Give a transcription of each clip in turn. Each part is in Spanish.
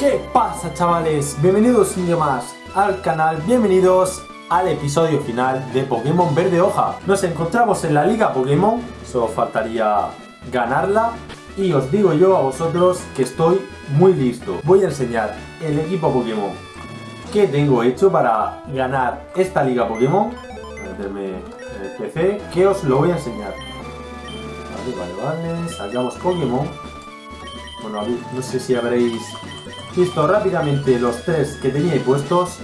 ¿Qué pasa chavales? Bienvenidos un día más al canal, bienvenidos al episodio final de Pokémon Verde Hoja. Nos encontramos en la Liga Pokémon, solo faltaría ganarla y os digo yo a vosotros que estoy muy listo. Voy a enseñar el equipo Pokémon que tengo hecho para ganar esta Liga Pokémon. Meterme en el PC que os lo voy a enseñar. Vale, vale, vale, sacamos Pokémon. Bueno, no sé si habréis visto rápidamente los tres que tenía puestos.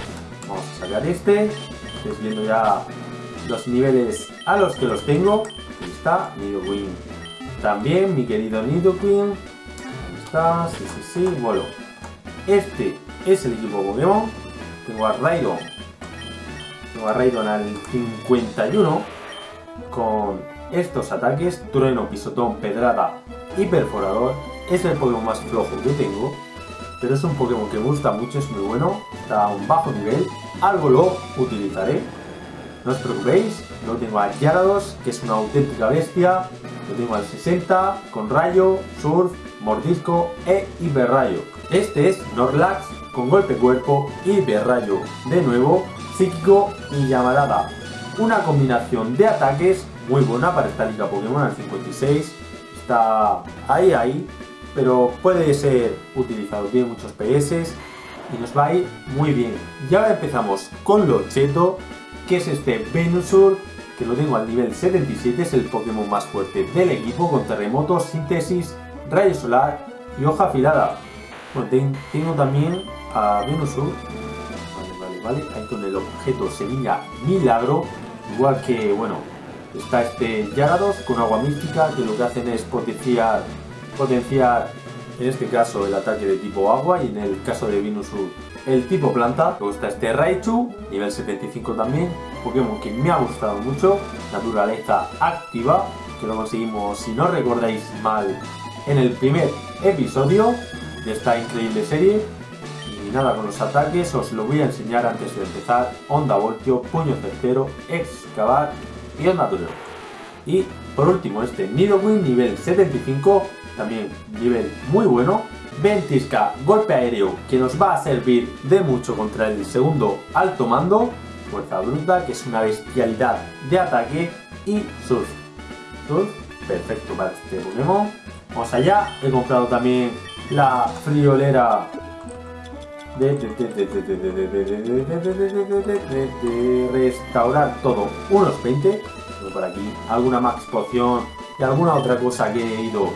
Vamos a sacar este. Estáis viendo ya los niveles a los que los tengo. Ahí está, Nidoqueen. También mi querido Nidoqueen. Ahí está, sí, sí, sí. Bueno, este es el equipo Pokémon. Tengo a Raidon. Tengo a Raidon al 51 con estos ataques, trueno, pisotón, pedrada y perforador. Es el Pokémon más flojo que tengo pero es un Pokémon que me gusta mucho, es muy bueno, está a un bajo nivel, algo lo utilizaré, no os preocupéis, lo tengo a Gyarados, que es una auténtica bestia, lo tengo al 60, con Rayo, Surf, Mordisco e Hiperrayo. Este es Norlax, con golpe cuerpo, Hiperrayo, de nuevo, Psíquico y Llamarada. Una combinación de ataques muy buena para esta liga Pokémon al 56, está ahí ahí, pero puede ser utilizado, tiene muchos PS y nos va a ir muy bien. Y ahora empezamos con lo cheto, que es este Venusaur, que lo tengo al nivel 77, es el Pokémon más fuerte del equipo, con terremoto, síntesis, rayo solar y hoja afilada. Bueno, tengo también a Venusaur, vale, vale, vale, ahí con el objeto semilla milagro, igual que, bueno, está este Gyarados con agua mística, que lo que hacen es potenciar potenciar en este caso el ataque de tipo agua y en el caso de Venusaur el tipo planta. Luego está este Raichu, nivel 75 también, Pokémon que me ha gustado mucho, naturaleza activa, que lo conseguimos, si no recordáis mal, en el primer episodio de esta increíble serie. Y nada, con los ataques os lo voy a enseñar antes de empezar. Onda Voltio, Puño Certero, Excavar y Onda Tureo. Y por último este Nidoqueen nivel 75 también nivel muy bueno. Ventisca, golpe aéreo, que nos va a servir de mucho contra el segundo alto mando. Fuerza bruta, que es una bestialidad de ataque. Y surf. Surf, perfecto para este Pokémon. Vamos allá, he comprado también la friolera de, restaurar todo. Unos 20. Por aquí alguna max poción y alguna otra cosa que he ido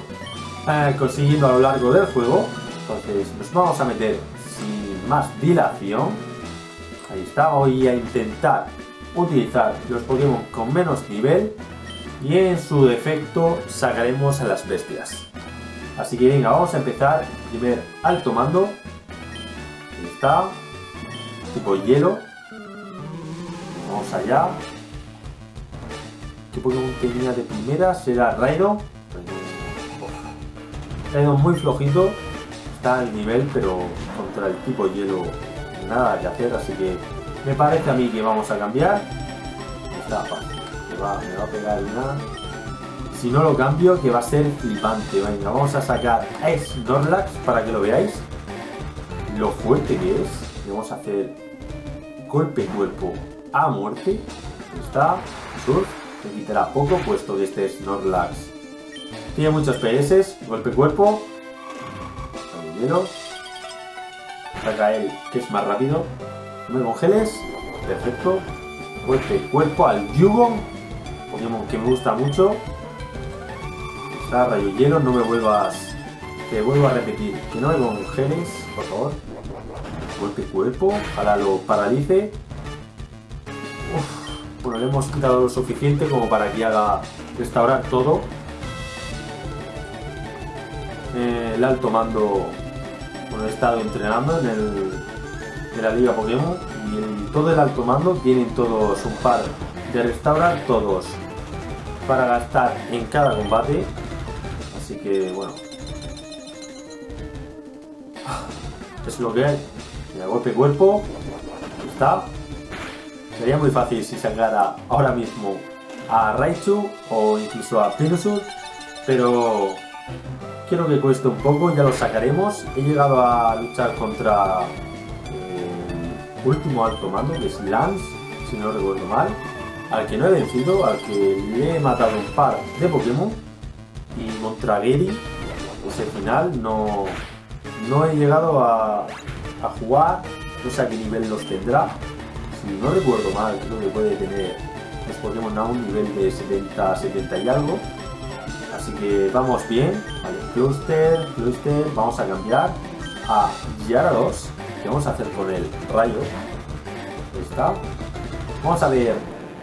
eh, consiguiendo a lo largo del juego. Entonces nos vamos a meter sin más dilación. Ahí está, voy a intentar utilizar los Pokémon con menos nivel y en su defecto sacaremos a las bestias. Así que venga, vamos a empezar. Primer alto mando. Ahí está. Tipo hielo. Vamos allá. ¿Qué Pokémon tenía de primera? Será Raidon ido muy flojito, está al nivel, pero contra el tipo hielo nada que hacer, así que me parece a mí que vamos a cambiar. Está fácil, me va, a pegar una. Si no lo cambio, que va a ser flipante. Venga, vamos a sacar a Snorlax para que lo veáis. Lo fuerte que es. vamos a hacer golpe cuerpo a muerte. Está. Surf. Me quitará poco puesto que este Snorlax tiene muchos PS, golpe cuerpo. Dinero. Saca él, que es más rápido. No me congeles. Perfecto. Golpe cuerpo al Yugo. Pokémon que me gusta mucho. Está rayo hielo, no me vuelvas. Te vuelvo a repetir. Que no me congeles, por favor. Golpe cuerpo. Para lo paralice. Bueno, le hemos quitado lo suficiente como para que haga restaurar todo eh, el alto mando, bueno, he estado entrenando en, el, en la liga Pokémon y en todo el alto mando tienen todos un par de restaurar todos para gastar en cada combate. Así que bueno. Es lo que hay. Mira, golpe cuerpo. Está. Sería muy fácil si sacara ahora mismo a Raichu o incluso a Pinusur. Pero Quiero que cueste un poco, ya lo sacaremos. He llegado a luchar contra el último alto mando, que es Lance, si no recuerdo mal. Al que no he vencido, al que le he matado un par de Pokémon. Y contra Gary, ese final, no, no he llegado a, a jugar. No sé a qué nivel los tendrá. Si no recuerdo mal, creo que puede tener los Pokémon a un nivel de 70, 70 y algo. Así que vamos bien. Vale, Cluster, Cluster. Vamos a cambiar a Gyarados. ¿Qué vamos a hacer con el rayo? Ahí está. Vamos a ver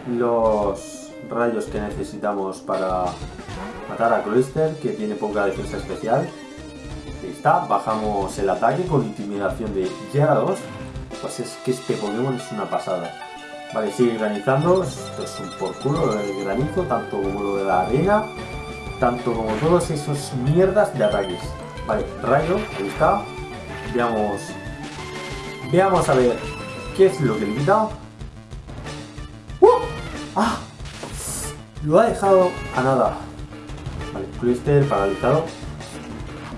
los rayos que necesitamos para matar a Cluster, que tiene poca defensa especial. Ahí está. Bajamos el ataque con intimidación de Gyarados. Pues es que este Pokémon es una pasada. Vale, sigue granizando. Esto es un por culo del granizo, tanto como lo de la arena tanto como todos esos mierdas de ataques. Vale, rayo, ahí está. Veamos. Veamos a ver qué es lo que le he. ¡Uh! ¡Ah! Lo ha dejado a nada. Vale, Cluster paralizado.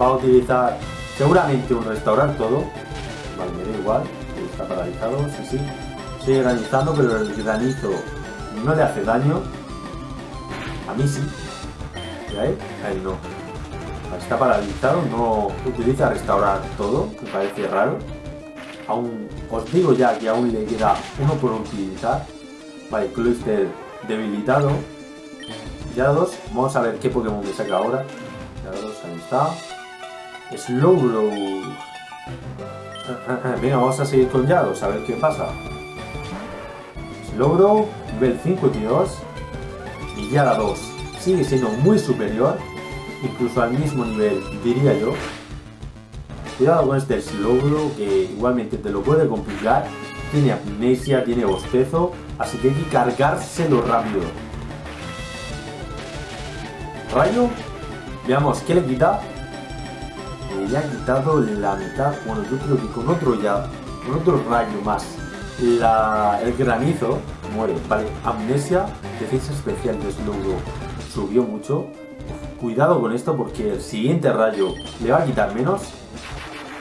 Va a utilizar seguramente un restaurar todo. Vale, me da igual. Está paralizado, sí, sí. Sigue granizando, pero el granizo no le hace daño. A mí sí. ¿Ya él? A no. Está paralizado, no utiliza restaurar todo, me parece raro. Aún, os digo ya que aún le queda uno por utilizar. Vale, Cluster debilitado. Ya dos, vamos a ver qué Pokémon me saca ahora. Ya dos, ahí está. Slowbro. Venga, vamos a seguir con Yados, a ver qué pasa. Slowbro, nivel 52. Y Yara 2 sigue siendo muy superior, incluso al mismo nivel, diría yo. Cuidado con este Slowbro, que igualmente te lo puede complicar. Tiene amnesia, tiene bostezo, así que hay que cargárselo rápido. Rayo, veamos qué le quita. Le ha quitado la mitad, bueno yo creo que con otro ya, con otro rayo más. el granizo muere, vale, amnesia, defensa especial de Slowbro subió mucho. Cuidado con esto porque el siguiente rayo le va a quitar menos.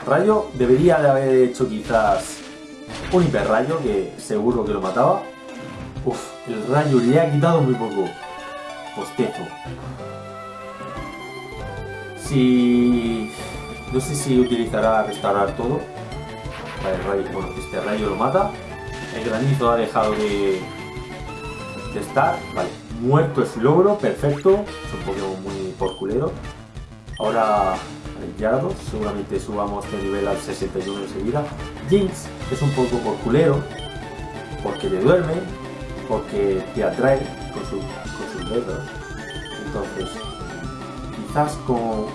Rayo debería de haber hecho quizás un hiperrayo que seguro que lo mataba. Uf, el rayo le ha quitado muy poco. Postezo. Si... No sé si utilizará restaurar todo. Vale, rayo, bueno, este rayo lo mata. El granizo ha dejado de, de estar. Vale, Muerto es logro, perfecto. Es un Pokémon muy porculero. Ahora Yardo, seguramente subamos de nivel al 61 enseguida. Jinx es un poco porculero, porque te duerme, porque te atrae con, sus dedos. Entonces, quizás con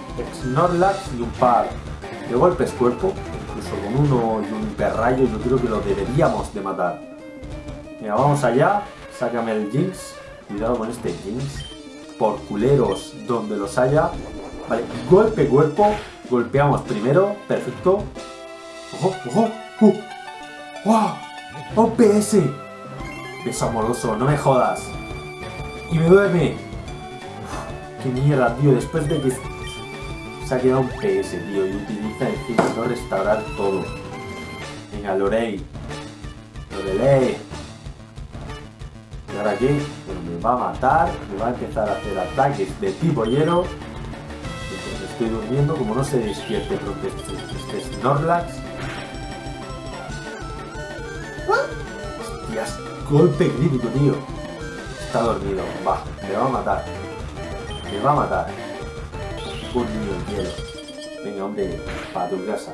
Snorlax y un par de golpes cuerpo, incluso con uno y un hiperrayo, yo creo que lo deberíamos de matar. Mira, vamos allá, sácame el Jinx. Cuidado con este Jinx. Por culeros donde los haya. Vale, golpe cuerpo. Golpeamos primero. Perfecto. ¡Ojo, ojo! ¡Uh! ¡Wow! ¡OPS! Beso amoroso, no me jodas. Y me duerme. ¡Qué mierda, tío! Después de que se ha quedado un PS, tío. Y utiliza encima no restaurar todo. Venga, Lorey. Lorelei. ¿Y ahora qué? me va a matar, me va a empezar a hacer ataques de tipo hielo. estoy durmiendo, como no se despierte pronto este, este Snorlax. Hostias, golpe crítico, tío. Está dormido, va, me va a matar. Me va a matar. Un niño en hielo. Venga, hombre, para tu casa.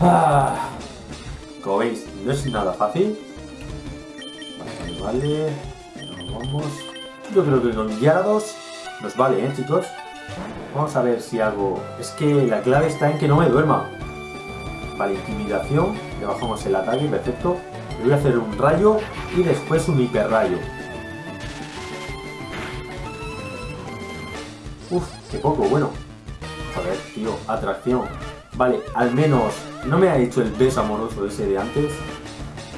Ah, como veis, no es nada fácil vale. vamos. Yo creo que con Gyarados nos vale, ¿eh, chicos? Vamos a ver si hago... Es que la clave está en que no me duerma. Vale, intimidación. Le bajamos el ataque, perfecto. Le voy a hacer un rayo y después un hiperrayo. Uf, qué poco, bueno. Joder, tío, atracción. Vale, al menos no me ha hecho el beso amoroso ese de antes.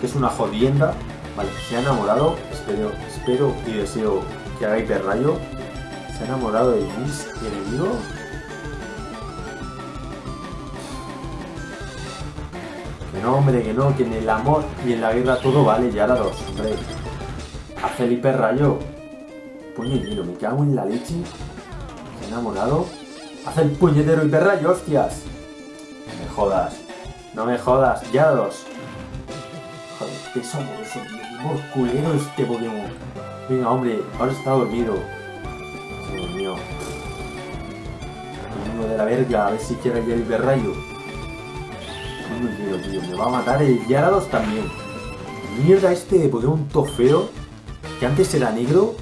Que es una jodienda. Vale, se ha enamorado, espero, espero y deseo que hagáis de rayo. ¿Se ha enamorado de mis enemigo? Que no, hombre, que no, que en el amor y en la guerra todo vale, ya ahora dos, hombre. A Felipe Rayo. Puño lleno, me cago en la leche. Se ha enamorado. Haz el puñetero hiperrayo, hostias. No me jodas. No me jodas, ya dos. Joder, qué sombroso, tío. Qué culero este Pokémon. Venga, hombre, ahora está dormido. Dios mío. Uno de la verga, a ver si quiere ya el hiperrayo. No quiero, tío. Me va a matar el Gyarados también. Mierda este Pokémon todo feo. Que antes era negro.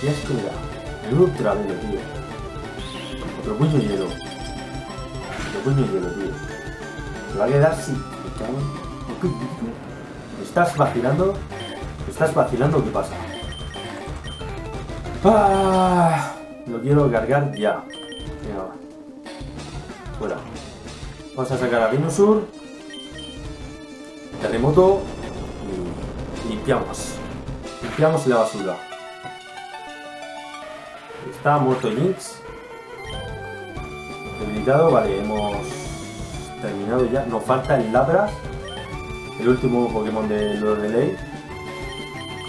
Qué asco me da. Menudo travelo, tío. Otro puño hielo. Otro puño hielo, tío. Se va a quedar sin... Me ¿Me estás vacilando? ¿Me estás vacilando qué pasa? Ah, lo quiero cargar ya. Venga. Fuera. Vamos a sacar a Venusaur. Terremoto. Y limpiamos. Limpiamos la basura. Está muerto Jinx. Debilitado, vale, hemos terminado ya. Nos falta el Labras. El último Pokémon de Lord de Ley.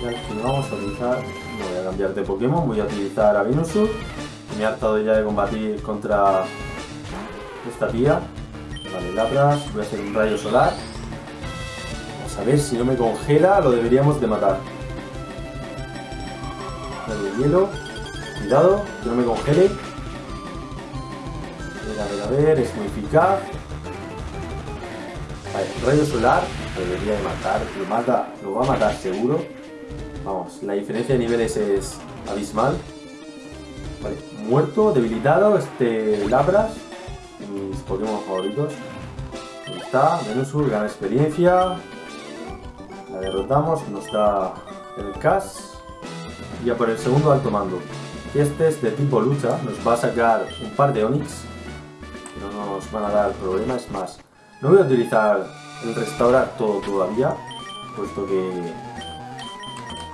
Ya que vamos a utilizar. Voy a cambiar de Pokémon, voy a utilizar a Venusaur. Me he hartado ya de combatir contra esta tía. Vale, Labras, voy a hacer un rayo solar. Vamos a ver si no me congela, lo deberíamos de matar. Rayo hielo. Cuidado, que no me congele. A ver, es muy eficaz. Rayo solar, debería de matar, lo mata, lo va a matar seguro. Vamos, la diferencia de niveles es abismal. Muerto, debilitado, este Labras, mis Pokémon favoritos. Ahí está, Venusaur, gana experiencia. La derrotamos, nos da el Cas. Y a por el segundo alto mando. Este es de tipo lucha, nos va a sacar un par de Onix. No nos van a dar problema, es más. No voy a utilizar el restaurar todo todavía, puesto que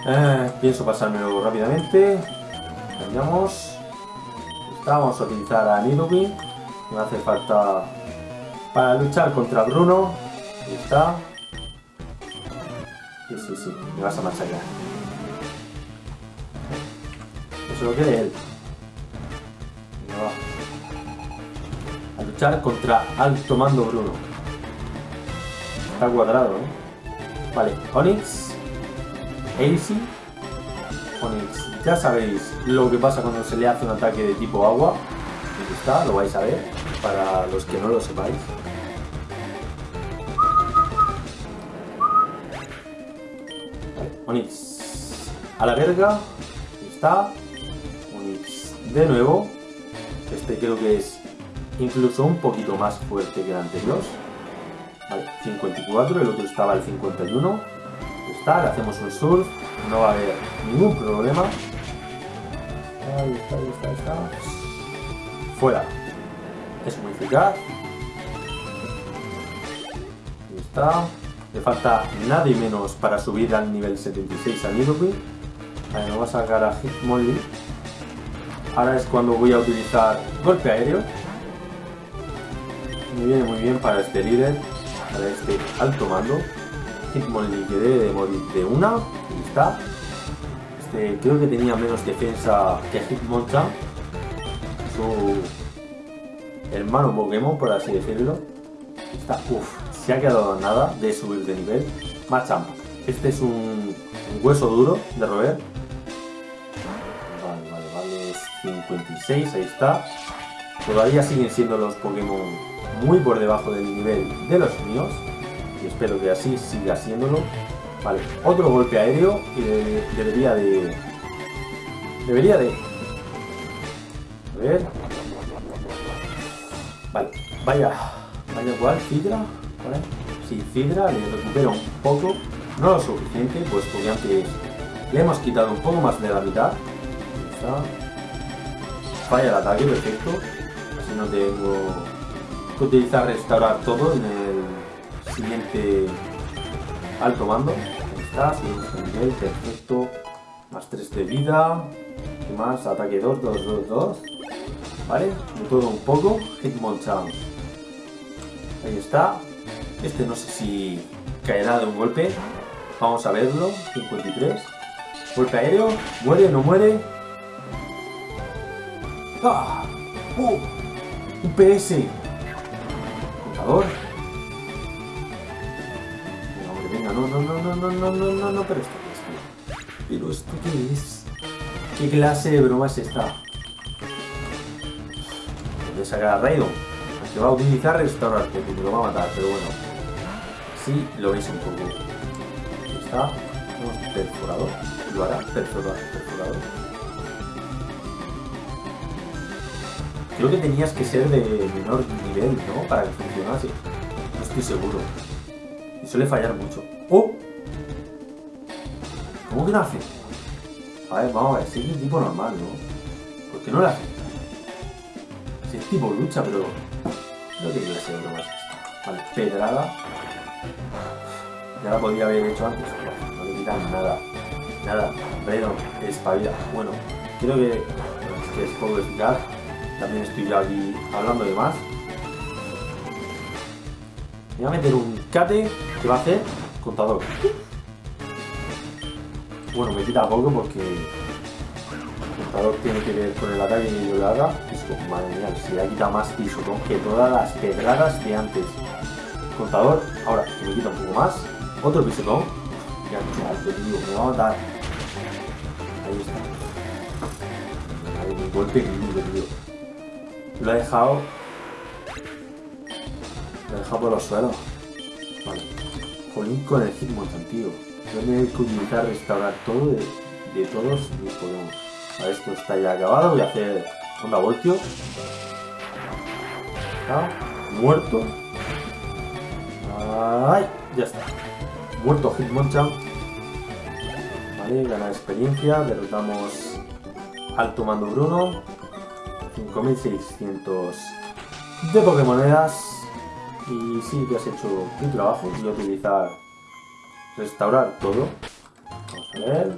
eh, pienso pasármelo rápidamente. Cambiamos. Vamos a utilizar a Nidoking. Me hace falta para luchar contra Bruno. Ahí está. Sí, sí, sí, me vas a machacar. Eso lo quiere él. Va. A luchar contra Alto Mando Bruno. Está cuadrado, ¿eh? Vale, Onix. AC. Onix. Ya sabéis lo que pasa cuando se le hace un ataque de tipo agua. Aquí está, lo vais a ver. Para los que no lo sepáis. Vale, Onix. A la verga. Ahí está. Onix de nuevo. Este creo que es incluso un poquito más fuerte que el anterior. Vale, 54, el otro estaba al 51. Ahí está, le hacemos un surf, no va a haber ningún problema. Ahí está, ahí está, ahí está. Fuera. Es muy eficaz. Ahí está. Le falta nada y menos para subir al nivel 76 a Nidoqueen. Vale, voy a sacar a Hitmonlee. Ahora es cuando voy a utilizar golpe aéreo. Me viene muy bien para este líder, para este alto mando. Hitmonlee que debe de morir de una. Ahí está. Este, creo que tenía menos defensa que Hitmonchan. Su hermano Pokémon, por así decirlo. Está, uff, se ha quedado nada de subir de nivel. Machamp. Este es un, hueso duro de roer. Vale, vale, vale. es 56, ahí está. Todavía siguen siendo los Pokémon muy por debajo del nivel de los míos. Y espero que así siga siéndolo. Vale, otro golpe aéreo y de- debería de... Debería de... A ver... Vale, vaya... Vaya cual, Fidra. ¿vale? Sí, Fidra, le recupero un poco. No lo suficiente, puesto que antes le hemos quitado un poco más de la mitad. Está. Falla el ataque, perfecto. Así no tengo que utilizar restaurar todo en el siguiente alto mando. Ahí está, de nivel, perfecto. Más 3 de vida. ¿Qué más? Ataque 2, 2, 2, 2. ¿Vale? De todo un poco. Hitmonchan. Ahí está. Este no sé si caerá de un golpe. Vamos a verlo. 53. Golpe aéreo. Muere, no muere. ¡Ah! ¡Uh! Un PS. Contador. Venga, hombre, venga. No, no, no, no, no, no, no, no, no. Pero esto qué es? Pero esto qué es. ¿Qué clase de broma es esta? Voy a sacar a Raidon. Que va a utilizar restaurarte, porque lo va a matar, pero bueno. Sí, lo veis un poco. Ahí está. Perforador. Lo hará perforador. perforador. Creo que tenías que ser de menor nivel, ¿no? Para que funcionase. No estoy seguro. Y suele fallar mucho. ¡Oh! ¿Cómo que no hace? A ver, vamos a ver. Si es un tipo normal, ¿no? ¿Por qué no lo hace? Si es tipo lucha, pero... No tiene clase de broma es esta. Vale, pedrada. Ya la podía haber hecho antes. No le quitan nada. Nada. Redon, espabila. Bueno, creo que... Es que es poco eficaz. También estoy ya aquí hablando de más. Voy a meter un cate que va a hacer contador. Bueno, me quita poco porque el contador tiene que ver con el ataque que yo le madre mía, se le ha quitado más pisotón que todas las pedradas de antes. Contador, ahora que me quita un poco más. Otro pisotón. Ya, me va a matar. Ahí está. Ahí, un golpe tío. Lo he dejado. Lo he dejado por los suelos. Vale. Jolín con el Hitmonchan, tío. Voy a tener que utilizar restaurar todo de, de todos mis Pokémon. A esto está ya acabado. Voy a hacer onda voltio. Muerto. Ay, ya está. Muerto Hitmonchan. Vale, gana experiencia. Derrotamos Alto Mando Bruno. 5600 de Pokémonedas. Y sí que has hecho tu trabajo. Voy a utilizar restaurar todo. Vamos a ver.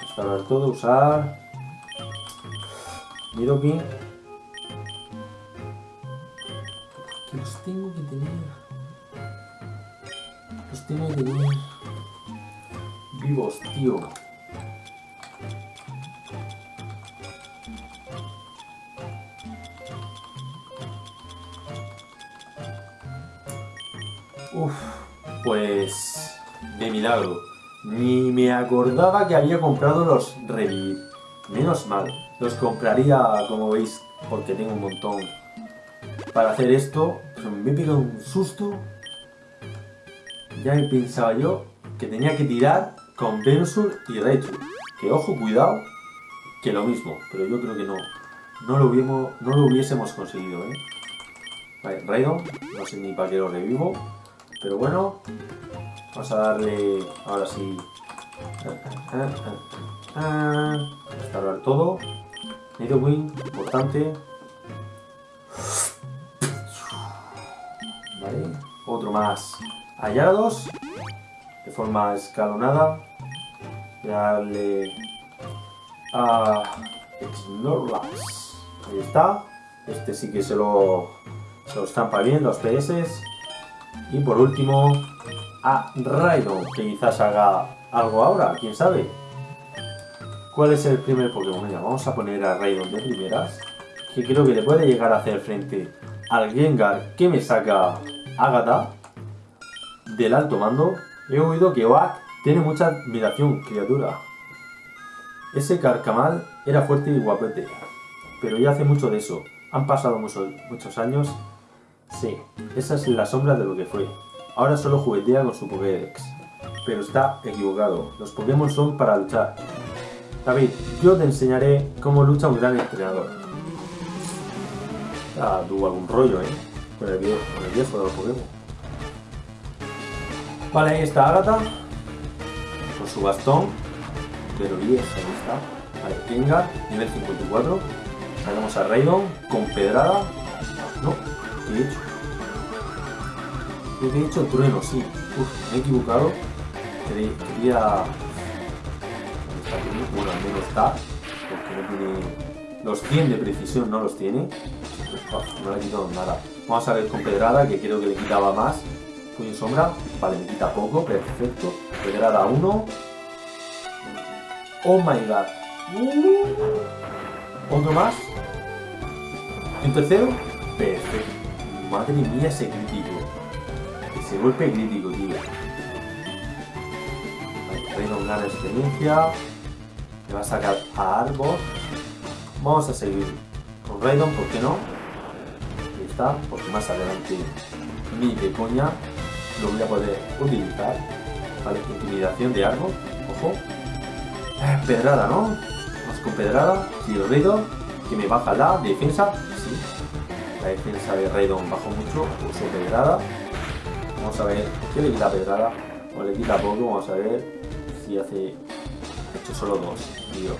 Restaurar todo, usar. Que los tengo que tener. Los tengo que tener. Vivos, tío. Uf, pues de milagro. Ni me acordaba que había comprado los Revivir. Menos mal. Los compraría, como veis, porque tengo un montón para hacer esto. Pero me he pegado un susto. Ya he pensado yo que tenía que tirar con Venusaur y Raichu. Que ojo, cuidado, que lo mismo. Pero yo creo que no. No lo, hubiésemos, no lo hubiésemos conseguido, ¿eh? Vale, Raidon, no sé ni para qué lo revivo. Pero bueno, vamos a darle ahora sí. Restaurar todo. Nidoqueen, importante. Vale, otro más hallados. De forma escalonada. Voy a darle a Snorlax. Ahí está. Este sí que se lo, se lo estampa bien, los PS. Y por último, a Raidon, que quizás haga algo ahora, quién sabe. ¿Cuál es el primer Pokémon? Mira, vamos a poner a Raidon de primeras, que creo que le puede llegar a hacer frente al Gengar que me saca Agatha del alto mando. He oído que Oak tiene mucha admiración, criatura. Ese carcamal era fuerte y guapete, pero ya hace mucho de eso. Han pasado muchos, muchos años Sí, esa es la sombra de lo que fue. Ahora solo juguetea con su Pokédex. Pero está equivocado. Los Pokémon son para luchar. David, yo te enseñaré cómo lucha un gran entrenador. Ah, tuvo algún rollo, ¿eh? Con el, viejo, con el viejo de los Pokémon. Vale, ahí está Agatha. Con su bastón. Pero vieja, ahí está. Vale, Gengar, nivel 54. Sacamos a Raidon con pedrada. No, ¿qué he hecho? ¿Qué he hecho? Trueno, sí. Uf, me he equivocado. Quería... Bueno, al menos está. Porque no tiene Los 100 de precisión no los tiene. no le quitado nada. Vamos a ver con pedrada, que creo que le quitaba más. Puño sombra. Vale, me quita poco. Perfecto. Pedrada 1. Oh my god. Uh. Otro más. Un tercero. Perfecto. Madre mía, ese crítico. Ese golpe crítico, tío. Vale, una gana experiencia. Me va a sacar a Arbor. Vamos a seguir con Raidon, ¿por qué no? Ahí está, porque más adelante ni de coña lo voy a poder utilizar. Vale, intimidación de Arbor, ojo. Eh, pedrada, ¿no? Más con pedrada. Si lo Raidon, que me baja la defensa. Sí. La defensa de Raidon bajó mucho, uso pedrada. Vamos a ver qué le quita pedrada. O le quita poco, vamos a ver si hace... He hecho solo dos, tío.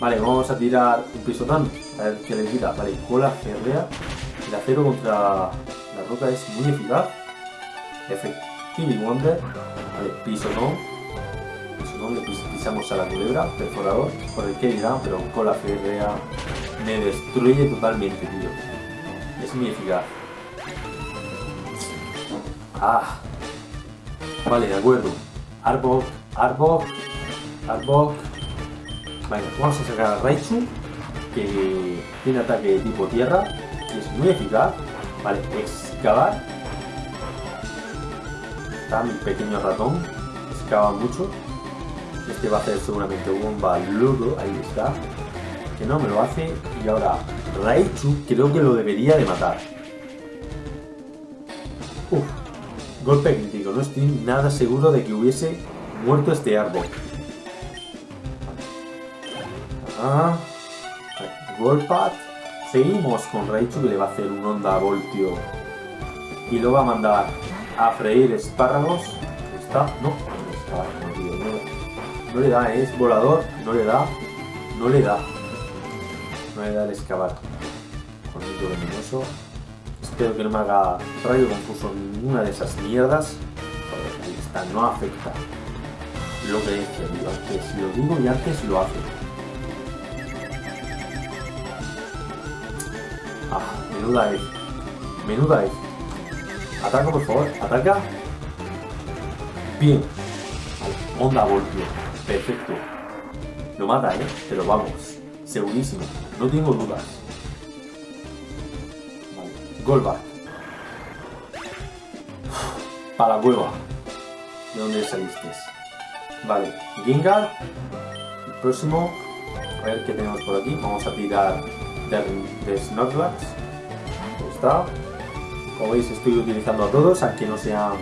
Vale, vamos a tirar un pisotón. A ver qué le quita. Vale, cola férrea. El acero contra la roca es muy eficaz. Effective Wonder. Vale, pisotón. Pisotón, le pisamos a la culebra. Perforador. Por el que irá, pero cola férrea me destruye totalmente, tío. Eficaz. Ah. Vale, de acuerdo. Arbok, Arbok, Arbok. Vale, vamos a sacar a Raichu, que tiene ataque de tipo tierra y es muy eficaz. Vale, excavar. Está mi pequeño ratón, excava mucho. Este va a hacer seguramente bomba ludo, ahí está. No me lo hace. Y ahora Raichu creo que lo debería de matar. Uf, golpe crítico. No estoy nada seguro de que hubiese muerto este árbol. Ah, Golpat. Seguimos con Raichu que le va a hacer un onda voltio. Y lo va a mandar a freír espárragos. ¿Está? No, no, no, le da, es volador, no le da, no le da. No le da el excavar. Conito venenoso. Espero que no me haga rayo confuso ninguna de esas mierdas. Ahí está, no afecta. Lo que dice, antes lo digo y antes lo hace. Ah, menuda es. Menuda es. Ataca, por favor. Ataca. Bien. Onda Voltio. Perfecto. Lo mata, ¿eh? Pero vamos. Segurísimo. No tengo dudas. Vale. Para la cueva. ¿De dónde saliste? Vale. Gengar. El próximo. A ver qué tenemos por aquí. Vamos a tirar de, Snorlax. está. Como veis estoy utilizando a todos, aunque no sean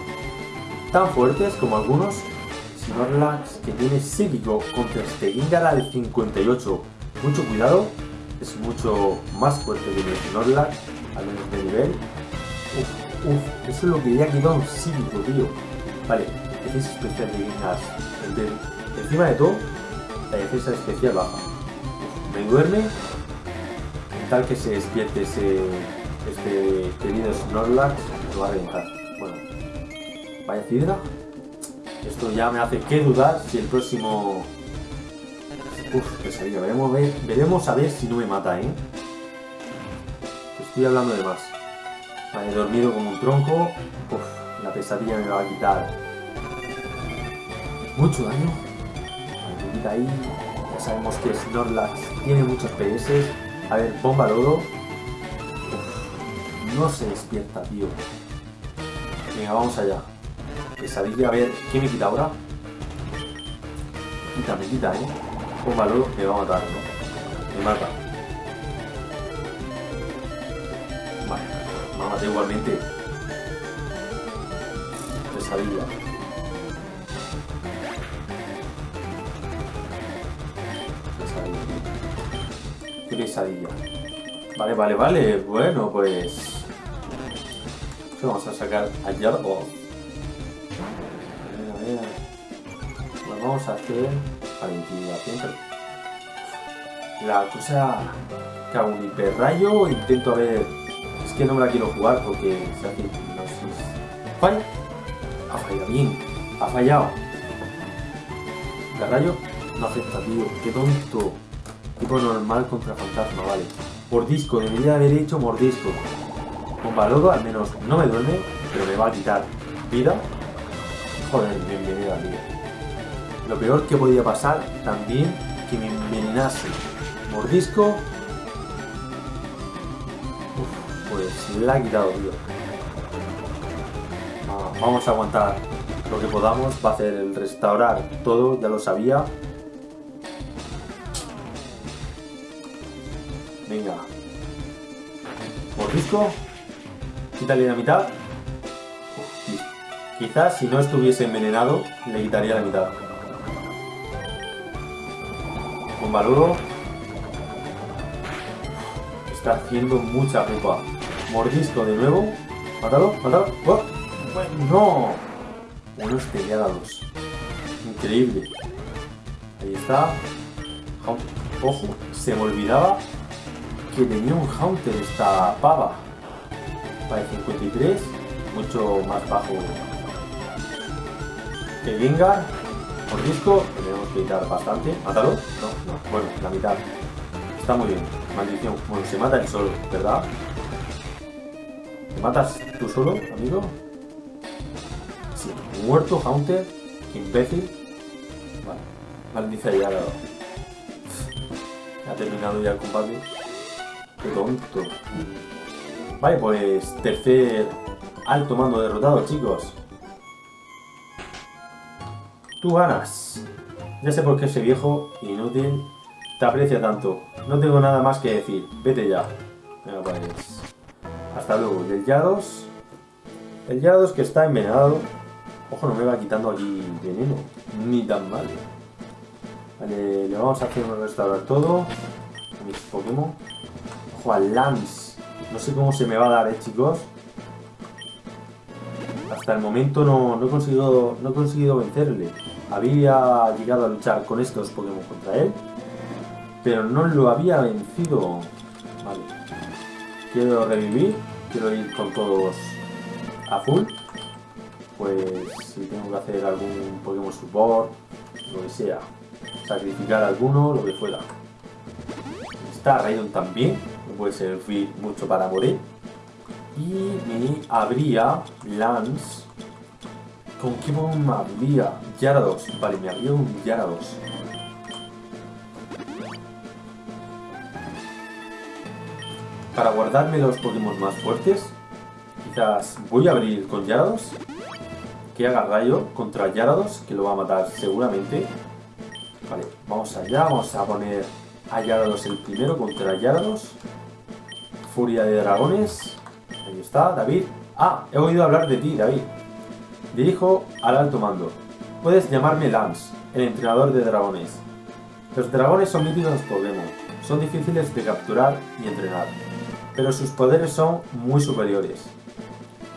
tan fuertes como algunos. Snorlax que tiene psíquico contra este Gengar al 58. Mucho cuidado, es mucho más fuerte que el Snorlax, al menos de nivel. Uf, uf, eso es lo que ya quedado un psíquico, tío. Vale, defensa especial de Gengar. Encima de todo, la defensa especial baja. me duerme tal que se despierte ese, este querido Snorlax, lo va a reventar. Bueno, vaya cidra. Esto ya me hace que dudar si el próximo... Uf, pesadilla. Veremos, veremos a ver si no me mata, ¿eh? Estoy hablando de más. Vale, he dormido como un tronco. Uf, la pesadilla me va a quitar mucho daño. Vale, ahí. Ya sabemos que Snorlax tiene muchos PS. A ver, bomba lodo. no se despierta, tío. Venga, vamos allá. Pesadilla, a ver, ¿qué me quita ahora? Quita, me quita, ¿eh? Bomba lodo, me va a matar, ¿no? Me mata. Vale, me mata igualmente. Pesadilla. pesadilla. Vale, vale, vale. Bueno, pues... Vamos a sacar a Yarbo. A ver, Pues vamos a hacer para intimidación. La cosa... Hago un hiperrayo, intento a ver... Es que no me la quiero jugar porque se hace hipnosis. ¿Falla? Ha fallado bien. Ha fallado. El rayo no afecta, tío. Qué tonto. Tipo normal contra fantasma, vale. Mordisco, debería haber hecho mordisco. Con Balodo al menos no me duele, pero me va a quitar vida. Joder, bienvenida día. Lo peor que podía pasar también que me envenenase. Mordisco. Uf, pues la ha quitado, tío. Ah, vamos a aguantar lo que podamos. Va a hacer el restaurar todo, ya lo sabía. Venga. Mordisco. Quítale la mitad. Quizás si no estuviese envenenado, le quitaría la mitad. Un baludo. Está haciendo mucha pupa. Mordisco de nuevo. Mátalo, mátalo. ¡Oh! ¡No! Unos peleados. Increíble. Ahí está. Ojo, se me olvidaba que tenía un Haunter esta pava. Para 53, mucho más bajo que Gengar. Por disco, tenemos que quitar bastante. ¿Mátalo? No, no. Bueno, la mitad. Está muy bien. Maldición. Bueno, se mata el solo, ¿verdad? ¿Te matas tú solo, amigo? Sí. Muerto, Haunter. Imbécil. Vale. Maldice ya. Ha terminado ya el combate. Qué tonto. Vale, pues tercer alto mando derrotado, chicos. Tú ganas. Ya sé por qué ese viejo inútil te aprecia tanto. No tengo nada más que decir. Vete ya. Venga, pues. Hasta luego. Y el Yados. El Yados que está envenenado. Ojo, no me va quitando aquí veneno. Ni tan mal. Vale, le vamos a hacer un restaurar todo. A mis Pokémon. Ojo al Lance. No sé cómo se me va a dar, eh, chicos. Hasta el momento no, no, he conseguido, no he conseguido vencerle. Había llegado a luchar con estos Pokémon contra él. Pero no lo había vencido. Vale. Quiero revivir. Quiero ir con todos a full. Pues si tengo que hacer algún Pokémon Support, lo que sea. Sacrificar alguno, lo que fuera. Está Raidon también puede servir mucho para morir. Y me habría Lance. ¿Con qué me habría? Yarados. Vale, me habría un Yarados. Para guardarme los Pokémon más fuertes, quizás voy a abrir con Yarados. Que haga rayo contra Yarados, que lo va a matar seguramente. Vale, vamos allá, vamos a poner a Yarados el primero contra Yarados. Furia de Dragones. Ahí está, David. Ah, he oído hablar de ti, David. Dirijo al alto mando. Puedes llamarme Lance, el entrenador de dragones. Los dragones son míticos Pokémon. Son difíciles de capturar y entrenar. Pero sus poderes son muy superiores.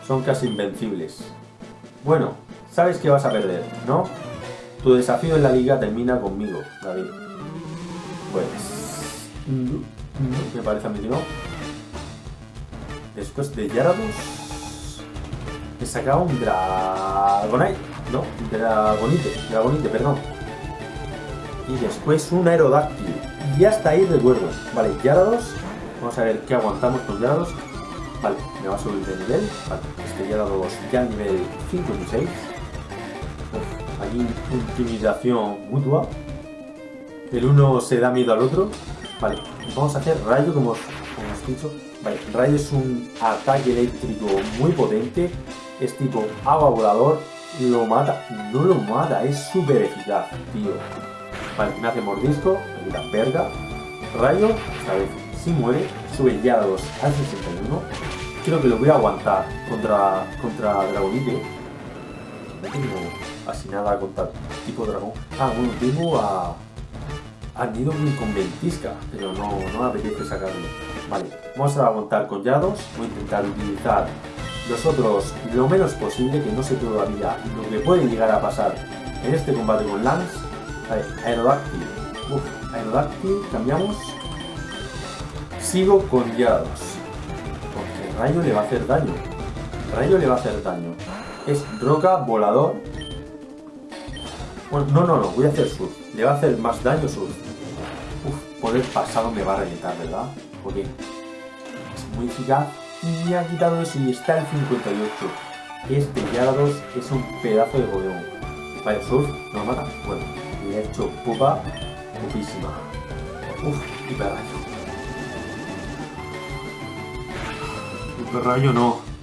Son casi invencibles. Bueno, sabes que vas a perder, ¿no? Tu desafío en la liga termina conmigo, David. Pues... Me parece a mí que no. Después de Yarados, me sacaba un Dragonite. No, Dragonite, Dragonite, perdón. Y después un Aerodáctil. Y hasta ahí recuerdo. Vale, Yarados. Vamos a ver qué aguantamos con Yarados. Vale, me va a subir de nivel. Vale, este Yarados ya nivel 56. Uf, aquí intimidación mutua. El uno se da miedo al otro. Vale, vamos a hacer rayo como, os he dicho. Vale, Rayo es un ataque eléctrico muy potente. Es tipo agua volador. Lo mata. No lo mata. Es súper eficaz, tío. Vale, me hace mordisco. Me verga. Rayo. Esta vez sí muere. Sube ya a 2 al 61. Creo que lo voy a aguantar contra, contra Dragonite. No tengo así nada contra tipo dragón. Ah, bueno, tengo a... A Nidoking con ventisca, pero no, no me apetece sacarlo. Vale, vamos a aguantar con Yados, voy a intentar utilizar los otros lo menos posible, que no sé todavía lo que puede llegar a pasar en este combate con Lance. Vale, Aerodáctil. Uf, Aerodáctil, cambiamos. Sigo con Yados. Porque Rayo le va a hacer daño. Rayo le va a hacer daño. Es roca, volador. Bueno, no, no, no, voy a hacer surf. Le va a hacer más daño surf. Uf, por poder pasado me va a reventar, ¿verdad? Porque es muy eficaz y me ha quitado eso y está el 58. Este Gyarados es un pedazo de Pokémon. Vaya, Surf, ¿no lo mata? Bueno, le ha hecho pupa, pupísima. Uf, hiperrayo. Hiperrayo no.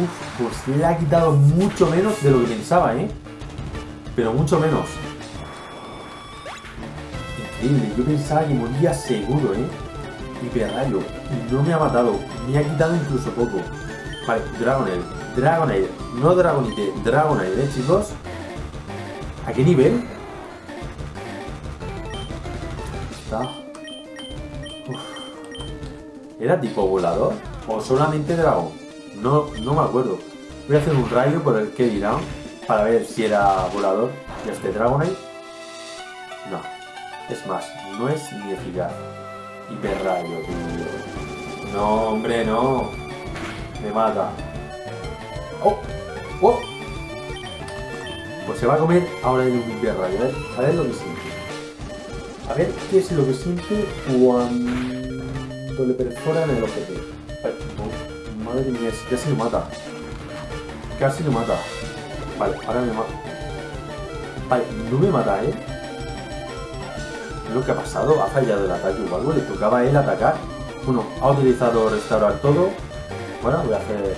Uf, pues le ha quitado mucho menos de lo que pensaba, ¿eh? Pero mucho menos. Increíble, yo pensaba que moría seguro, ¿eh? Y no me ha matado. Me ha quitado incluso poco. Vale, Dragonair. Dragonair. No Dragonite. Dragonair, ¿eh, chicos? ¿A qué nivel? ¿Era tipo volador? ¿O solamente dragón? No, no me acuerdo. Voy a hacer un rayo por el que dirán para ver si era volador. Y este Dragonite. No. Es más, no es ni eficaz. Hiperrayo, tío. No, hombre, no. Me mata. ¡Oh! ¡Oh! Pues se va a comer ahora el hiperrayo. A ver, lo que siente. A ver qué es lo que siente cuando le perforan el objetivo. Mía, casi lo mata. Casi lo mata. Vale, ahora me mata. Vale, no me mata, ¿eh? Lo que ha pasado, ha fallado el ataque o algo, le tocaba a él atacar. Bueno, ha utilizado restaurar todo. Bueno, voy a hacer...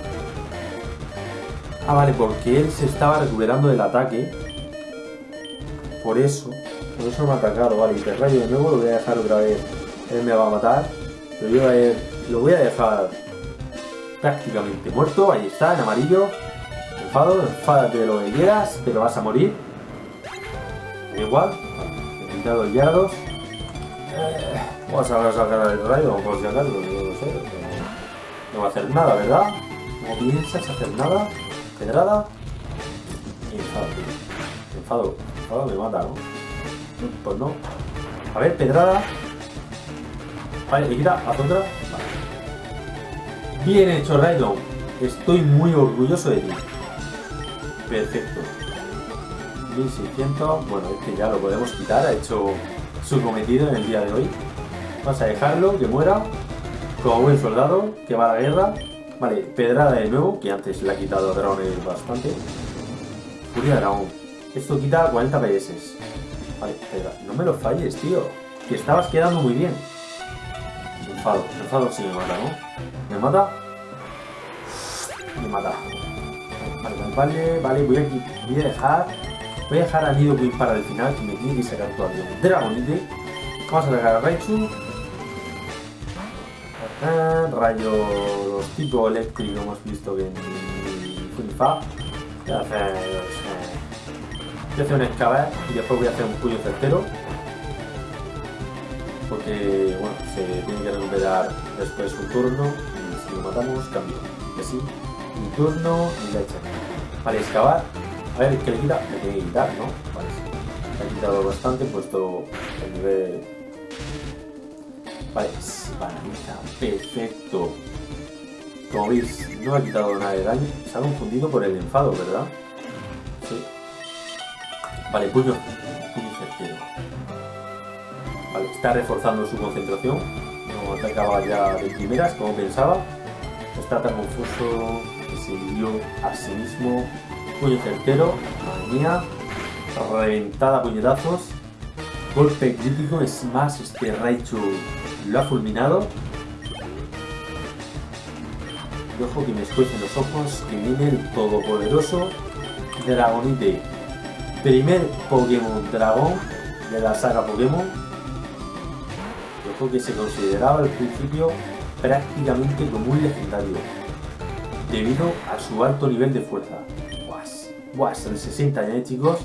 Ah, vale, porque él se estaba recuperando del ataque. Por eso. Por eso me ha atacado. Vale, y rayo de nuevo lo voy a dejar otra vez. Él me va a matar. Pero yo a él, lo voy a dejar prácticamente muerto. Ahí está, en amarillo. Enfado, enfádate de lo que quieras, pero vas a morir. Igual. He quitado el Gyarados. Eh, vamos a sacar el rayo, por si acaso, no sé. No, va a hacer nada, ¿verdad? No piensas hacer nada. Pedrada. Y enfado. Enfado. Me mata, ¿no? Pues no. A ver, pedrada. Vale, le quita a otra. Bien hecho, Raidon. Estoy muy orgulloso de ti. Perfecto. 1600. Bueno, este ya lo podemos quitar. Ha hecho su cometido en el día de hoy. Vamos a dejarlo, que muera. Como buen soldado, que va a la guerra. Vale, pedrada de nuevo, que antes le ha quitado Dragones bastante. Furia de dragón. Esto quita 40 PS. Vale. No me lo falles, tío. Que estabas quedando muy bien. Enfado, enfado sí me mata, ¿no? ¿Me mata? Me mata. Vale, vale, voy a, voy a dejar. Voy a dejar a Nidoqueen para el final, que me tiene que sacar todavía un Dragonite. Vamos a sacar a Raichu. Ah, rayos tipo eléctrico hemos visto que en Funifa. Voy a hacer. Voy a hacer un excavar y después voy a hacer un puño certero. Porque, bueno, se tiene que recuperar después un turno y si lo matamos, cambio. Y así, un turno y leche. Vale, excavar. A ver, ¿qué le quita? Le tiene que quitar, ¿no? Vale, sí. Le ha quitado bastante, puesto el nivel Vale, se paraliza. Perfecto. Como veis, no ha quitado nada de daño. Se ha confundido por el enfado, ¿verdad? Sí. Vale, puño. Puño certero. Vale, está reforzando su concentración. No atacaba ya de primeras, como pensaba. Está tan confuso que se dio a sí mismo. Puño certero. Madre mía. Reventada a puñetazos. Golpe crítico. Es más, este Raichu lo ha fulminado. Y ojo que me escuecen los ojos, que viene el todopoderoso Dragonite. Primer Pokémon Dragón de la saga Pokémon. Que se consideraba al principio prácticamente como un legendario. Debido a su alto nivel de fuerza. Guas, guas, el 60 ya, ¿eh, chicos.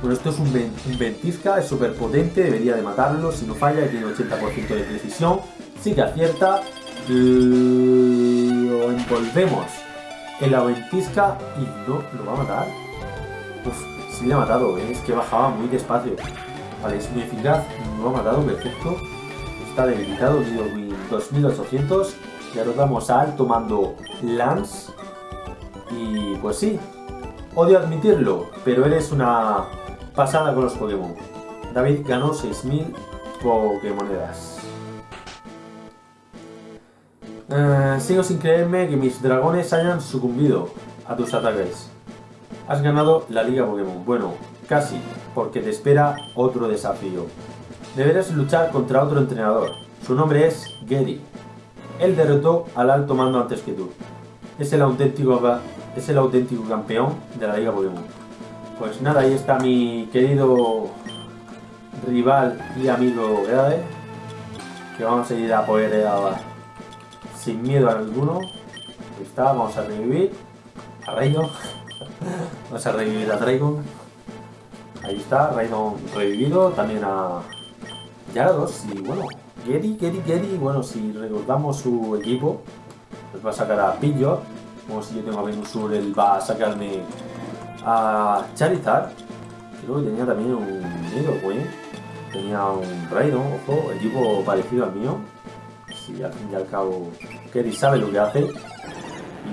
Bueno, esto es un ventisca, es súper potente, debería de matarlo, si no falla, tiene 80% de precisión, sí que acierta, lo envolvemos en la ventisca y no lo va a matar. Uf, sí le ha matado, ¿eh? es que bajaba muy despacio. Vale, es muy eficaz, no lo ha matado, perfecto. Está debilitado, 2800. Y ahora vamos a alto mando Lance. Y pues sí, odio admitirlo, pero eres una pasada con los Pokémon. David ganó 6.000 Pokémonedas. Eh, sigo sin creerme que mis dragones hayan sucumbido a tus ataques. Has ganado la Liga Pokémon. Bueno, casi, porque te espera otro desafío. Deberás luchar contra otro entrenador. Su nombre es Gary. Él derrotó al alto mando antes que tú. Es el auténtico, es el auténtico campeón de la Liga Pokémon. Pues nada, ahí está mi querido rival y amigo Grade. Que vamos a ir a poder ahora sin miedo a alguno. Ahí está, vamos a revivir a Raidon. vamos a revivir a Dragon. Ahí está, Raidon revivido. También a Yarados. Y bueno, Gary, Gary, Gary. Bueno, si recordamos su equipo, pues va a sacar a Pidgeot. Como si yo tengo a Venusur, él va a sacarme a Charizard. Creo que tenía también un güey. Tenía un Raidon, ojo, equipo parecido al mío y al fin y al cabo Kerry sabe lo que hace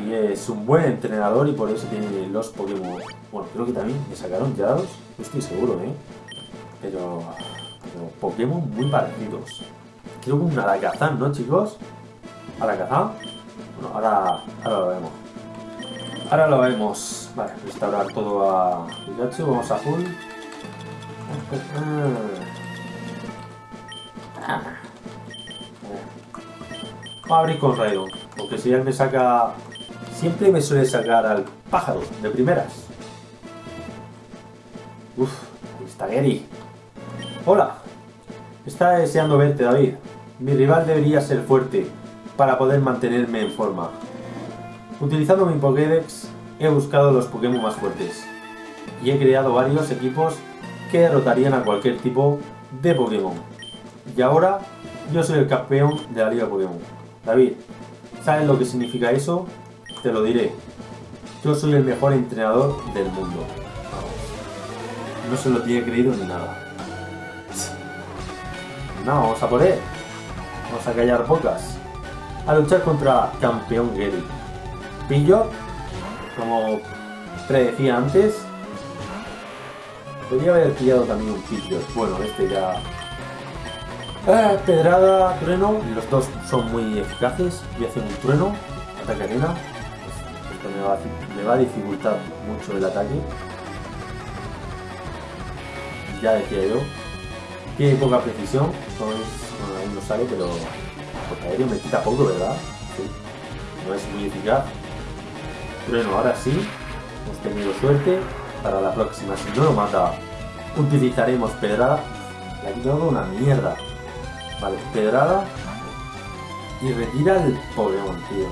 y es un buen entrenador y por eso tiene los Pokémon. Bueno, creo que también me sacaron ya dos, no estoy seguro, ¿eh? Pero, Pokémon muy parecidos. Creo que un Alakazam, ¿no, chicos? Alakazam. Bueno, ahora, ahora lo vemos. Ahora lo vemos. Vale, restaurar todo a Pikachu. Vamos a full. Vamos a abrir con Raidon, porque si él me saca... Siempre me suele sacar al pájaro, de primeras. Uf, está Gary. Hola. Está deseando verte, David. Mi rival debería ser fuerte para poder mantenerme en forma. Utilizando mi Pokédex, he buscado los Pokémon más fuertes. Y he creado varios equipos que derrotarían a cualquier tipo de Pokémon. Y ahora, yo soy el campeón de la Liga Pokémon. David, ¿sabes lo que significa eso? Te lo diré. Yo soy el mejor entrenador del mundo. No se lo tiene creído ni nada. No, vamos a por. Vamos a callar bocas. A luchar contra campeón Gary. Pillo, como predecía antes, podría haber pillado también un pillo. Bueno, este ya Ah, pedrada, trueno, los dos son muy eficaces. y hacen un trueno, ataque arena. Esto me va, a, dificultar mucho el ataque. Ya decía yo. Tiene poca precisión, bueno, ahí no sale, pero porque aéreo me quita poco, ¿verdad? Sí. No es muy eficaz. Trueno, ahora sí. Hemos tenido suerte. Para la próxima, si no lo mata, utilizaremos pedrada. Le ha quitado una mierda. Vale, pedrada. Y retira el Pokémon, tío.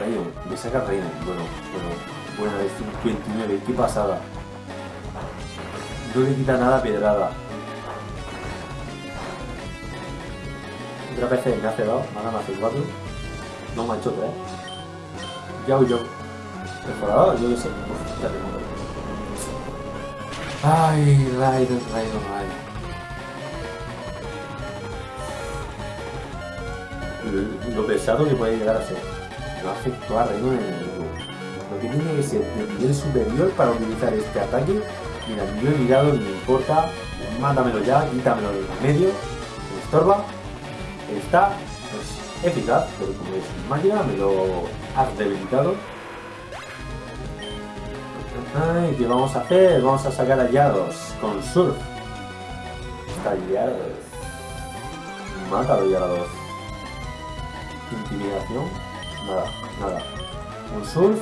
Rayon, me saca Rayon. Bueno, bueno, bueno, es un 29, qué pasada. No le quita nada pedrada. Vez que me hace ahora me hace 4. No me ha hecho 3. Ya yo. Perforador, yo sé. Uf, ya tengo. Ay, Raiden, Raiden, Raiden. lo pesado que puede llegar a ser. No afectó a Reino en el. Lo que tiene que ser de nivel superior para utilizar este ataque. Mira, yo he mirado, no me importa. Mátamelo ya, quítamelo del medio. Me estorba. Está pues, eficaz, pero como es máquina, me lo has debilitado. Ay, ¿qué vamos a hacer? Vamos a sacar a Yados con Surf. Está Yados. Mátalo Yados. Intimidación. Nada, nada. Un surf.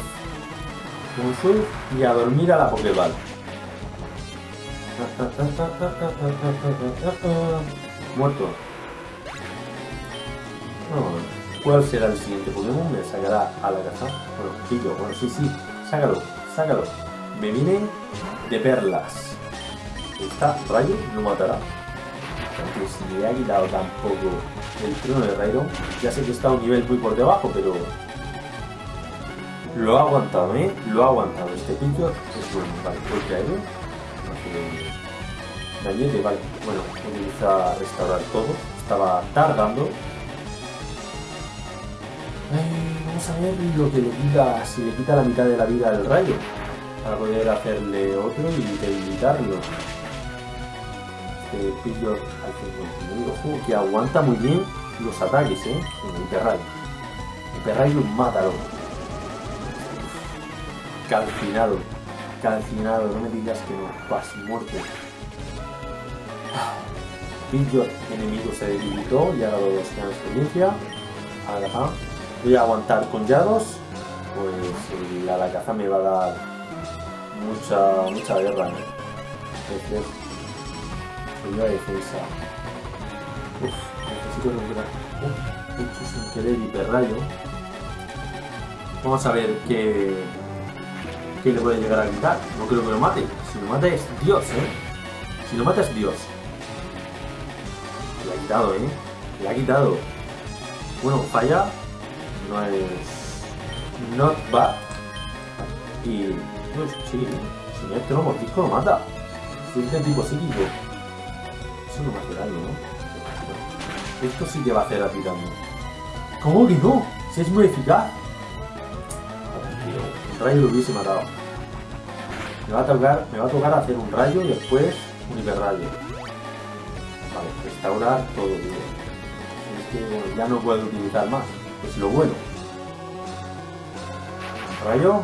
Un surf y a dormir a la Pokéball. Muerto. ¿Cuál será el siguiente Pokémon? Me sacará a la casa. Bueno, pillo. Bueno, sí, sí. Sácalo, sácalo. Me viene de perlas. Está rayo, no matará. Porque si le ha quitado tampoco el trono de Raidon. Ya sé que está a un nivel muy por debajo, pero lo ha aguantado, ¿eh? Lo ha aguantado. Este pincho es bueno. Vale, golpe aéreo. Dañete, vale. Bueno, utiliza restaurar todo. Estaba tardando. Vamos a ver lo que le quita, si le quita la mitad de la vida al rayo. Para poder hacerle otro y debilitarlo. este pillo al 59. Ojo, que aguanta muy bien los ataques, ¿eh? El Hiperrayo. Hiperrayo mátalo. Calcinado. Calcinado, no me digas que no. Pas muerte. Pillo enemigo se debilitó y ha dado dos de experiencia. Ahora voy a aguantar con Yados. Pues la caza me va a dar mucha, mucha guerra. ¿eh? Entonces, ayuda defensa. Uf, necesito lograr. Uf, hecho sin querer hiperrayo. Vamos a ver qué, qué le puede llegar a quitar. No creo que lo mate. Si lo mata es Dios, ¿eh? Si lo mata es Dios. Le ha quitado, ¿eh? Le ha quitado. Bueno, falla. No es... Not bad. Y... Pues sí, no es que lo mordisco lo mata. Si es de tipo psíquico. Eso no va a hacer algo, ¿no? Esto sí que va a hacer a ti también. ¿Cómo que no? Si es muy eficaz. Un rayo lo hubiese matado. Me va a tocar, me va a tocar hacer un rayo y después un hiperrayo. Vale, restaurar todo, tío. Es que ya no puedo utilizar más. Es lo bueno. Rayo.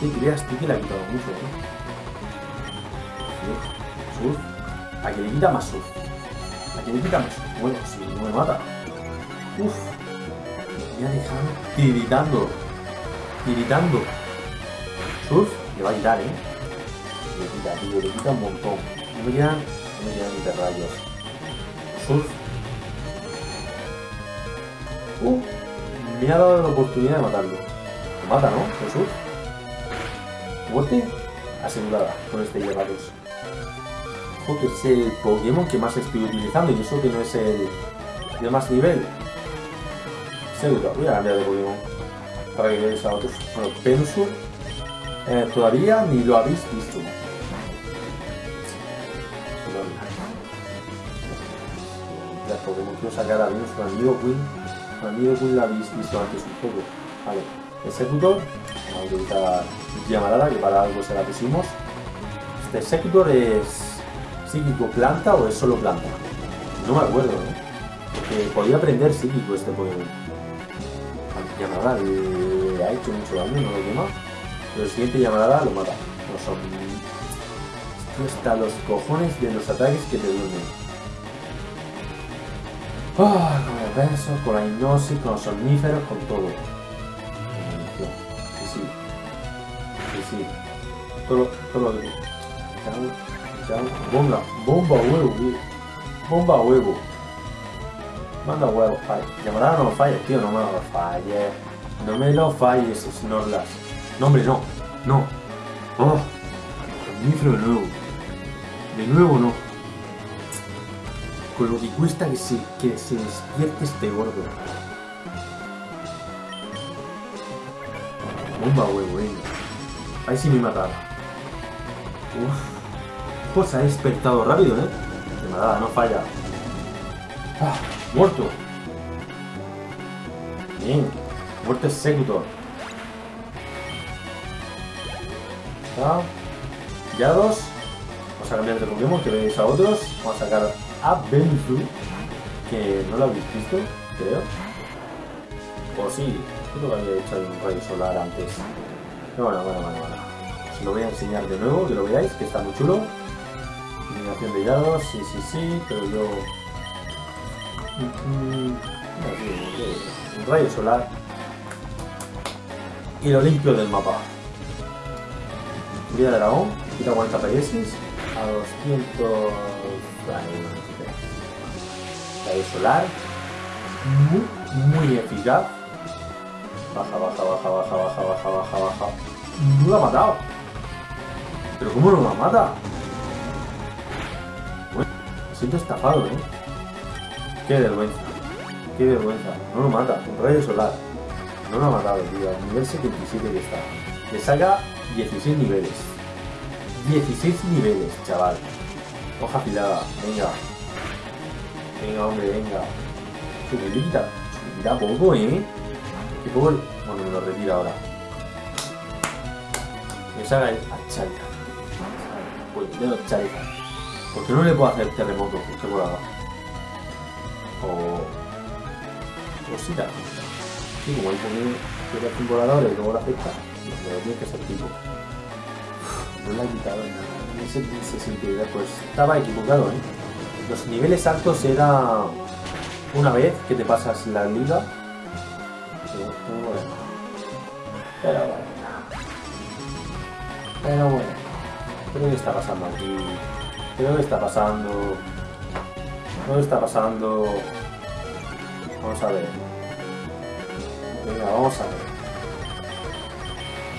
¿Qué creas tú que le ha quitado mucho, ¿eh? Surf. A que le quita más surf. A que le quita más surf. Bueno, si no me mata. Uf. Me ha dejado tiritando. Tiritando. Surf le va a quitar, ¿eh? Le quita, tío, le quita un montón. Me quedan, quedan ni rayos. Surf. Uh, me ha dado la oportunidad de matarlo. Lo mata, ¿no? El surf. Muerte asegurada con este Gyarados. Ojo que es el Pokémon que más estoy utilizando y eso que no es el de más nivel. Seguro, voy a cambiar de Pokémon para que veáis a otros. Bueno, Pensur eh, todavía ni lo habéis visto. Pokémon quiero sacar a Venus amigo Queen. Amigo Queen lo habéis visto antes un poco. Vale, Executor. Vamos a utilizar llamarada, que para algo se la pusimos. ¿Este Executor es psíquico planta o es solo planta? No me acuerdo, ¿eh? Porque podía aprender psíquico este Pokémon. Llamarada le ha hecho mucho daño, no lo quema. Pero el siguiente llamarada lo mata. No son... Está los cojones de los ataques que te duermen. Ah, con el beso, con la hipnosis, con los somníferos, con todo. Sí, sí. Sí, sí. Todo, todo lo que... Bomba, bomba huevo, tío. Bomba huevo. Manda huevo, vale. Llamarada no lo falles, tío, no me lo falles. No me lo falles, Snorlax. No, hombre, no. No. Oh. Somnífero de nuevo. De nuevo no. Con lo que cuesta que se, que se despierte este gordo. Bomba huevo, eh. Ahí sí me mataba. Uf. Pues ha despertado rápido, eh. De mataba, no falla. Ah, muerto. Bien. Muerte Executor. Ah. Ya dos. Vamos a cambiar de Pokémon que veis a otros. Vamos a sacar a Benzu. Que no lo habéis visto, creo. O sí, creo que había hecho un rayo solar antes. Pero bueno, bueno, bueno, bueno. Os lo voy a enseñar de nuevo, que lo veáis, que está muy chulo. Eliminación de sí, sí, sí, pero yo... un rayo solar. Y lo limpio del mapa. Vida de dragón, quita 40 PS a 200... Rayo solar. Muy, muy eficaz. Baja, baja, baja, baja, baja, baja, baja, baja. No lo ha matado. ¿Pero cómo no lo mata? Bueno, me siento estafado, ¿eh? Qué vergüenza. Qué vergüenza. No lo mata. Un rayo solar. No lo ha matado, tío. Al nivel 77 que está. Le saca 16 niveles. 16 niveles, chaval. Hoja afilada. Venga. Venga, hombre, venga. Quita. Me quita poco, ¿eh? Que poco... Bueno, me lo retira ahora. Que salga el Charizard. Puñetero Charizard. ¿Por qué no le puedo hacer terremoto? ¿Qué volada? O... Cosita. Sí, como hay que que un volador y luego la afecta. Pero tiene que ser tipo. No le ha quitado nada. Ese se sentirá, pues estaba equivocado, ¿eh? Los niveles altos era una vez que te pasas la liga. Pero bueno. Pero bueno. Bueno. ¿Qué está pasando aquí? ¿Qué está pasando? ¿Qué está pasando? Vamos a ver. Venga, vamos a ver.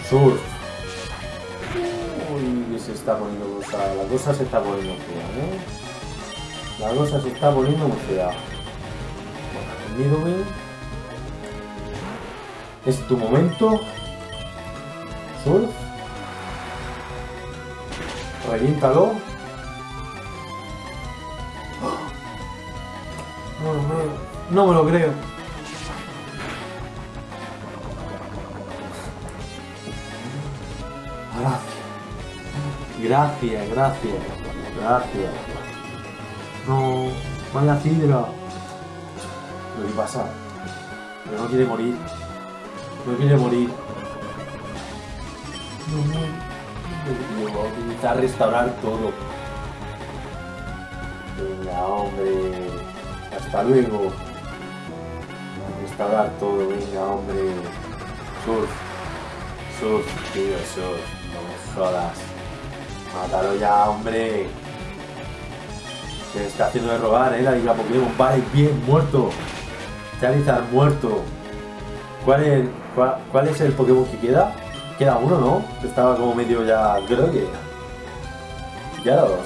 Surf. Uy, se está poniendo cosa. La cosa se está poniendo fea, ¿eh? La cosa se está poniendo muy fea. Bueno, Es tu momento. Surf. Reviéntalo. No, no, no me lo creo. Gracias, gracias, gracias. No, vaya cidra. Lo que pasa, pero no quiere morir. No quiere morir. No, no. Voy a utilizar restaurar todo. Venga, hombre. Hasta luego. Restaurar todo, venga, hombre. Surf. Surf, tío, surf. No me jodas. Mátalo ya, hombre. Se está haciendo de robar, eh, la Liga Pokémon. Vale, bien, muerto. Charizard muerto. ¿Cuál es, cuál, es el Pokémon que queda? Queda uno, ¿no? Estaba como medio ya creo que Ya dos.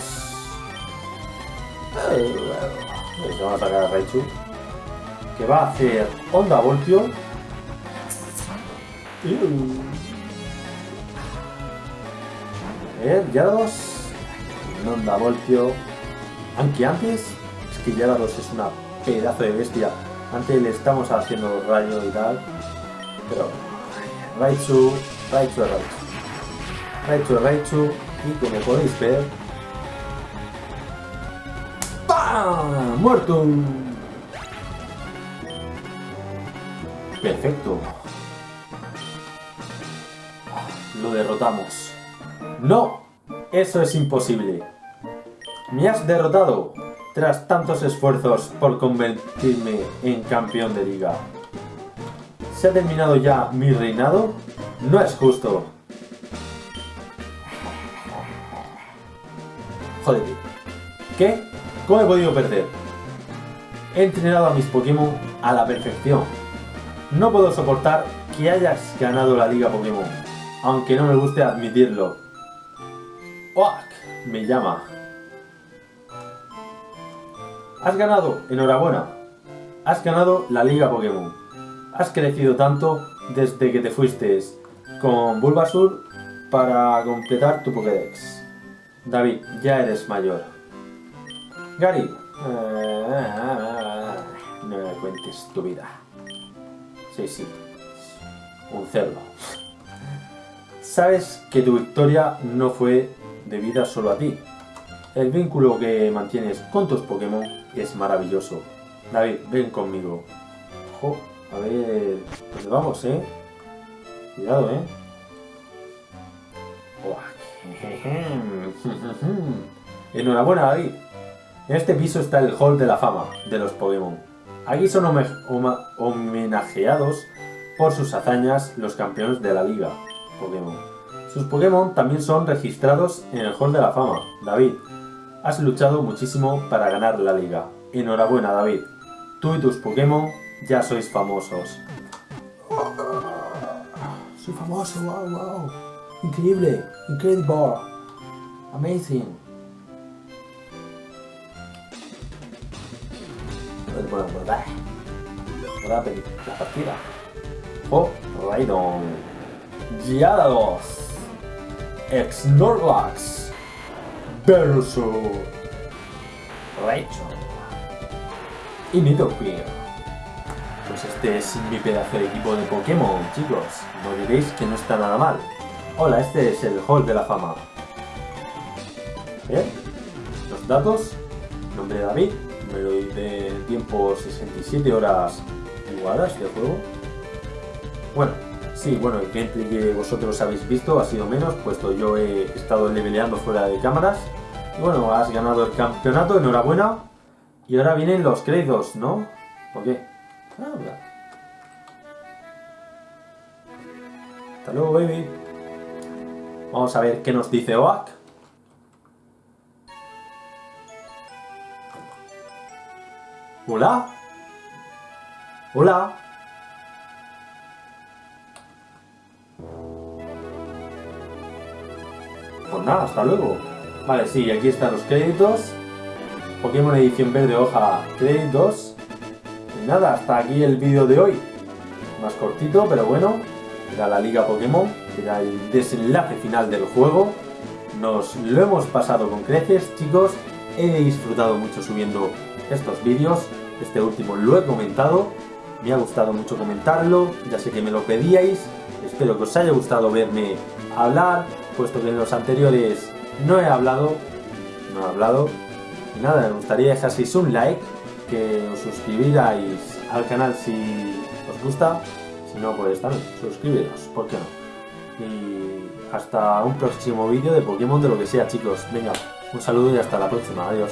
Pues vamos a sacar a Raichu. Que va a hacer Onda Voltio. A ver, Yarados. Onda Voltio. Aunque antes, es que Yarados es una pedazo de bestia. Antes le estamos haciendo rayo y tal. Pero Raichu, Raichu, Raichu. Raichu, Raichu. Y como podéis ver. ¡Pam! ¡Muerto! Perfecto. Lo derrotamos. No, eso es imposible. Me has derrotado tras tantos esfuerzos por convertirme en campeón de liga. ¿Se ha terminado ya mi reinado? No es justo. Joder. ¿Qué? ¿Cómo he podido perder? He entrenado a mis Pokémon a la perfección. No puedo soportar que hayas ganado la Liga Pokémon, aunque no me guste admitirlo. ¡Oak! Me llama. Has ganado, enhorabuena. Has ganado la Liga Pokémon. Has crecido tanto desde que te fuiste con Bulbasur para completar tu Pokédex. David, ya eres mayor. Gary, eh, no me cuentes tu vida. Sí, sí, un cerdo. Sabes que tu victoria no fue debida solo a ti. El vínculo que mantienes con tus Pokémon es maravilloso. David, ven conmigo. A ver... ¿Dónde vamos, eh? Cuidado, eh. Enhorabuena, David. En este piso está el Hall de la Fama de los Pokémon. Aquí son homenajeados por sus hazañas los campeones de la Liga Pokémon. Sus Pokémon también son registrados en el Hall de la Fama. David, has luchado muchísimo para ganar la liga. Enhorabuena, David. Tú y tus Pokémon ya sois famosos. Soy famoso, wow, wow. Increíble, incredible. Amazing. Bueno, la partida. Oh, Raidon. Gyarados. Ex Snorlax Venusaur Rachel y Nidoqueen. Pues este es mi pedazo de equipo de Pokémon, chicos. No diréis que no está nada mal. Hola, este es el Hall de la Fama. Bien. Los datos. Nombre de David. Número de tiempo 67 horas jugadas de juego. Bueno, sí, bueno, el gameplay que vosotros habéis visto ha sido menos, puesto yo he estado leveleando fuera de cámaras. Bueno, has ganado el campeonato, enhorabuena. Y ahora vienen los créditos, ¿no? ¿Por qué? Ah. Hasta luego, baby. Vamos a ver qué nos dice Oak. Hola. Hola. Nada, hasta luego. Vale, sí, aquí están los créditos. Pokémon edición verde hoja créditos. Y nada, hasta aquí el vídeo de hoy. Más cortito, pero bueno. Era la Liga Pokémon, era el desenlace final del juego. Nos lo hemos pasado con creces, chicos. He disfrutado mucho subiendo estos vídeos. Este último lo he comentado. Me ha gustado mucho comentarlo. Ya sé que me lo pedíais. Espero que os haya gustado verme hablar, puesto que en los anteriores no he hablado. No he hablado. Y nada, me gustaría dejaseis un like, que os suscribiráis al canal si os gusta. Si no, pues también, suscribiros, ¿por qué no? Y hasta un próximo vídeo de Pokémon de lo que sea, chicos. Venga, un saludo y hasta la próxima. Adiós.